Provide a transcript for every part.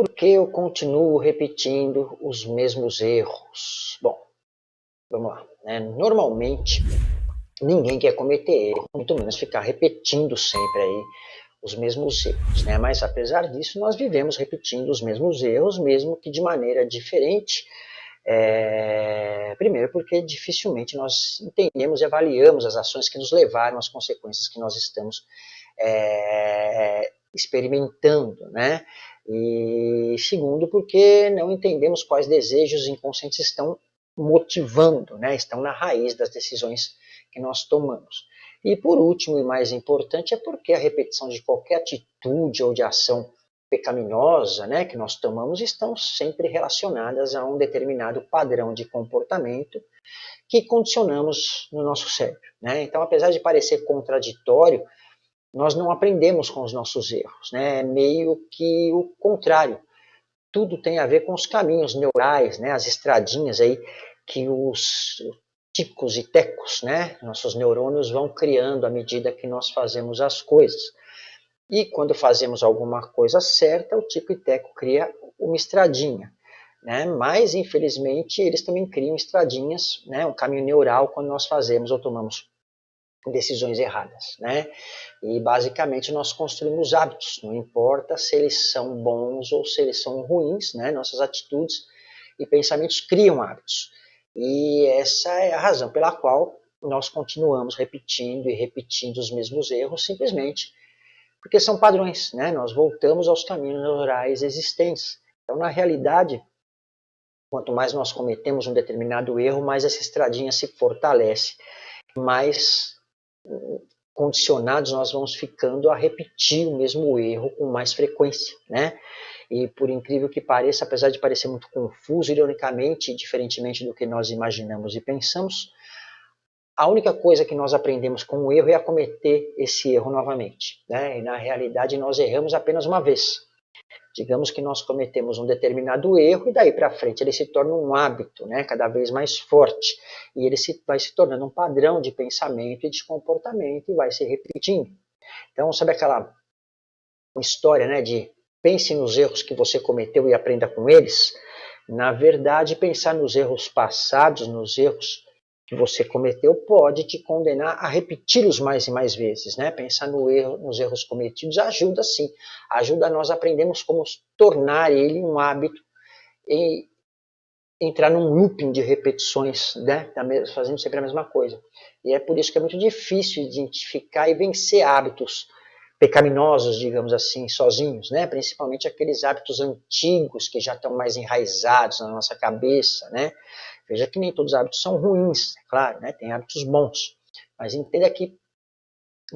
por que eu continuo repetindo os mesmos erros? Bom, vamos lá. Né? Normalmente, ninguém quer cometer erro, muito menos ficar repetindo sempre aí os mesmos erros. Né? Mas apesar disso, nós vivemos repetindo os mesmos erros, mesmo que de maneira diferente. É... Primeiro, porque dificilmente nós entendemos e avaliamos as ações que nos levaram às consequências que nós estamos é... experimentando. Né? E segundo, porque não entendemos quais desejos inconscientes estão motivando, né? estão na raiz das decisões que nós tomamos. E por último e mais importante é porque a repetição de qualquer atitude ou de ação pecaminosa né, que nós tomamos estão sempre relacionadas a um determinado padrão de comportamento que condicionamos no nosso cérebro. Né? Então, apesar de parecer contraditório, nós não aprendemos com os nossos erros. Né? É meio que o contrário. Tudo tem a ver com os caminhos neurais, né? as estradinhas aí que os ticos e tecos, né? Nossos neurônios vão criando à medida que nós fazemos as coisas. E quando fazemos alguma coisa certa, o tico e teco cria uma estradinha. Né? Mas, infelizmente, eles também criam estradinhas, né? um caminho neural, quando nós fazemos ou tomamos decisões erradas. Né? E, basicamente, nós construímos hábitos, não importa se eles são bons ou se eles são ruins, né? nossas atitudes e pensamentos criam hábitos. E essa é a razão pela qual nós continuamos repetindo e repetindo os mesmos erros, simplesmente porque são padrões, né? Nós voltamos aos caminhos neurais existentes. Então, na realidade, quanto mais nós cometemos um determinado erro, mais essa estradinha se fortalece, mais condicionados nós vamos ficando a repetir o mesmo erro com mais frequência, né? E por incrível que pareça, apesar de parecer muito confuso, ironicamente, diferentemente do que nós imaginamos e pensamos, a única coisa que nós aprendemos com o erro é a cometer esse erro novamente. Né? E na realidade nós erramos apenas uma vez. Digamos que nós cometemos um determinado erro e daí para frente ele se torna um hábito, né, cada vez mais forte. E ele se, vai se tornando um padrão de pensamento e de comportamento e vai se repetindo. Então, sabe aquela história né, de pense nos erros que você cometeu e aprenda com eles, na verdade, pensar nos erros passados, nos erros que você cometeu, pode te condenar a repeti-los mais e mais vezes. Né? Pensar no erro, nos erros cometidos ajuda sim, ajuda nós a aprendermos como tornar ele um hábito e entrar num looping de repetições, né? fazendo sempre a mesma coisa. E é por isso que é muito difícil identificar e vencer hábitos pecaminosos, digamos assim, sozinhos, né? principalmente aqueles hábitos antigos que já estão mais enraizados na nossa cabeça. Né? Veja que nem todos os hábitos são ruins, é claro, né? tem hábitos bons, mas entenda que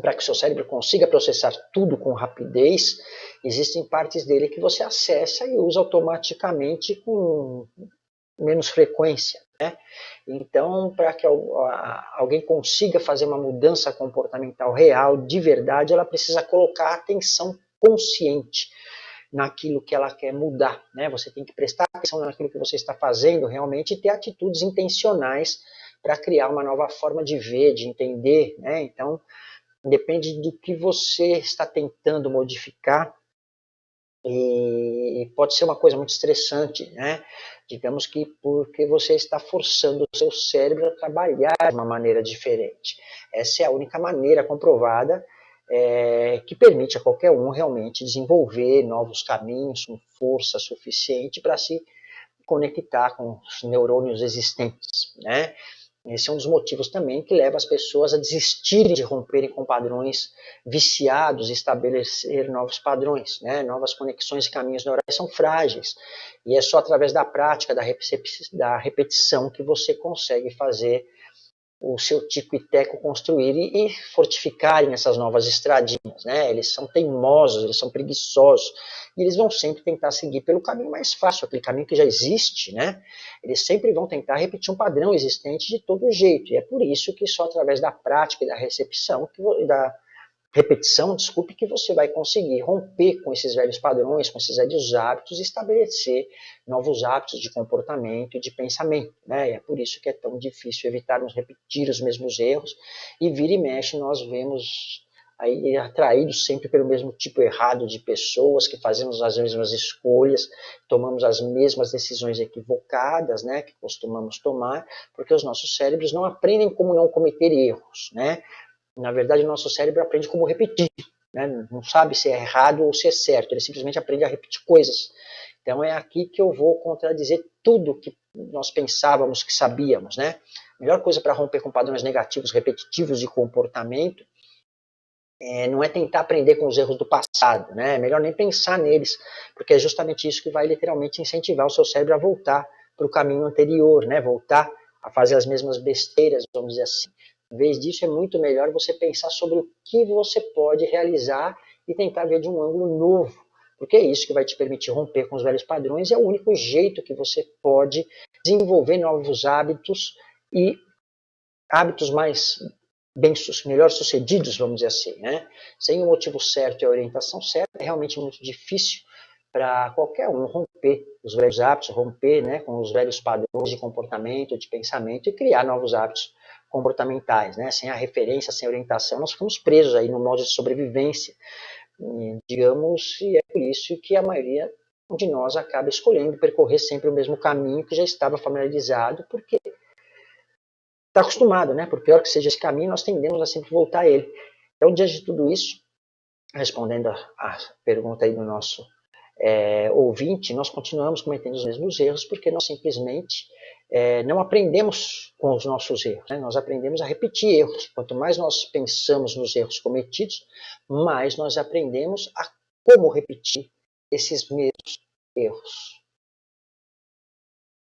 para que o seu cérebro consiga processar tudo com rapidez, existem partes dele que você acessa e usa automaticamente com menos frequência. Né? Então, para que alguém consiga fazer uma mudança comportamental real, de verdade, ela precisa colocar atenção consciente naquilo que ela quer mudar. Né? Você tem que prestar atenção naquilo que você está fazendo realmente e ter atitudes intencionais para criar uma nova forma de ver, de entender. Né? Então, depende do que você está tentando modificar, e pode ser uma coisa muito estressante, né? Digamos que porque você está forçando o seu cérebro a trabalhar de uma maneira diferente. Essa é a única maneira comprovada é, que permite a qualquer um realmente desenvolver novos caminhos com força suficiente para se conectar com os neurônios existentes, né? Esse é um dos motivos também que leva as pessoas a desistirem de romperem com padrões viciados e estabelecer novos padrões. Né? Novas conexões e caminhos neurais são frágeis. E é só através da prática, da, da repetição, que você consegue fazer o seu tico e teco construírem e fortificarem essas novas estradinhas. Né? Eles são teimosos, eles são preguiçosos, e eles vão sempre tentar seguir pelo caminho mais fácil, aquele caminho que já existe. Né? Eles sempre vão tentar repetir um padrão existente de todo jeito, e é por isso que só através da prática e da recepção, da, repetição, desculpe, que você vai conseguir romper com esses velhos padrões, com esses velhos hábitos e estabelecer novos hábitos de comportamento e de pensamento. Né? E é por isso que é tão difícil evitarmos repetir os mesmos erros e vira e mexe nós vemos aí atraídos sempre pelo mesmo tipo errado de pessoas, que fazemos as mesmas escolhas, tomamos as mesmas decisões equivocadas, né, que costumamos tomar, porque os nossos cérebros não aprendem como não cometer erros, né? Na verdade, o nosso cérebro aprende como repetir, né? não sabe se é errado ou se é certo, ele simplesmente aprende a repetir coisas. Então é aqui que eu vou contradizer tudo que nós pensávamos que sabíamos, né? A melhor coisa para romper com padrões negativos, repetitivos de comportamento é, não é tentar aprender com os erros do passado, né? É melhor nem pensar neles, porque é justamente isso que vai literalmente incentivar o seu cérebro a voltar para o caminho anterior, né? Voltar a fazer as mesmas besteiras, vamos dizer assim. Em vez disso, é muito melhor você pensar sobre o que você pode realizar e tentar ver de um ângulo novo, porque é isso que vai te permitir romper com os velhos padrões e é o único jeito que você pode desenvolver novos hábitos e hábitos mais bem melhor sucedidos, vamos dizer assim, né? Sem o motivo certo e a orientação certa, é realmente muito difícil para qualquer um romper os velhos hábitos, romper né, com os velhos padrões de comportamento, de pensamento e criar novos hábitos comportamentais, né? Sem a referência, sem a orientação, nós ficamos presos aí no modo de sobrevivência, e, digamos, e é por isso que a maioria de nós acaba escolhendo percorrer sempre o mesmo caminho que já estava familiarizado, porque está acostumado, né? Por pior que seja esse caminho, nós tendemos a sempre voltar a ele. Então, diante de tudo isso, respondendo a, a pergunta aí do nosso é, ouvinte, nós continuamos cometendo os mesmos erros porque nós simplesmente é, não aprendemos com os nossos erros, né? nós aprendemos a repetir erros. Quanto mais nós pensamos nos erros cometidos, mais nós aprendemos a como repetir esses mesmos erros.